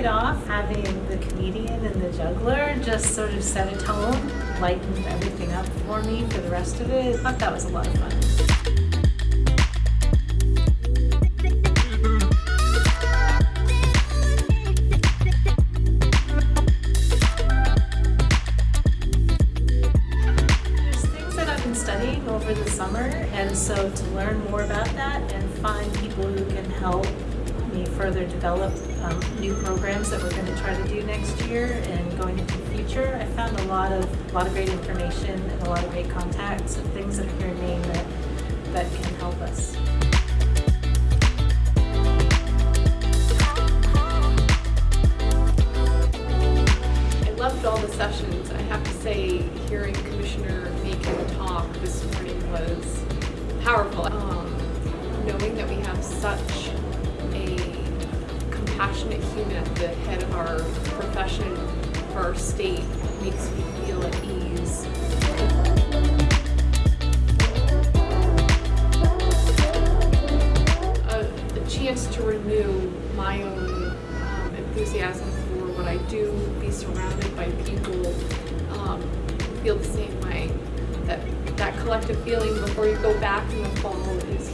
it off, having the comedian and the juggler just sort of set a tone, lightened everything up for me for the rest of it. I thought that was a lot of fun. There's things that I've been studying over the summer, and so to learn more about that and find people further develop um, new programs that we're going to try to do next year and going into the future, I found a lot of a lot of great information and a lot of great contacts and things that are here in Maine that that can help us. I loved all the sessions. I have to say, hearing Commissioner Makin talk this morning was powerful. Um, knowing that we have such compassionate human at the head of our profession for our state makes me feel at ease. A, a chance to renew my own um, enthusiasm for what I do, be surrounded by people um, feel the same way. That that collective feeling before you go back in the fall is.